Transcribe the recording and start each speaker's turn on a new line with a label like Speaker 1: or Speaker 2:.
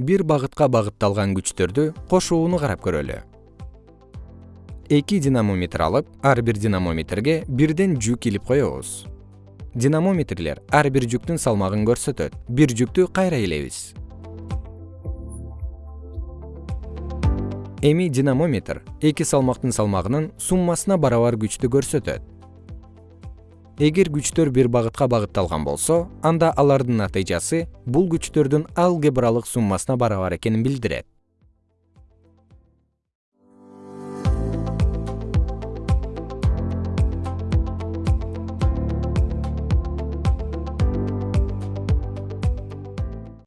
Speaker 1: бир багытка багытталган күчтөрдү кошууну карап көрөлү. Эки динамометр алып ар бир динамометрге бирден жүк илип коебуз. Динамометрлер ар бир жүктүн салмагын көрсөтөт бир жүктү кайра илебиз. Эми динамометр эки салмактын салмагынын суммасына барабар күчтү көрсөтөт эгер күчтөр бир багытка багытталган болсо анда алардын натыйжасы бул күчтөрдүн алгебралык суммасына барабар экенин билдирет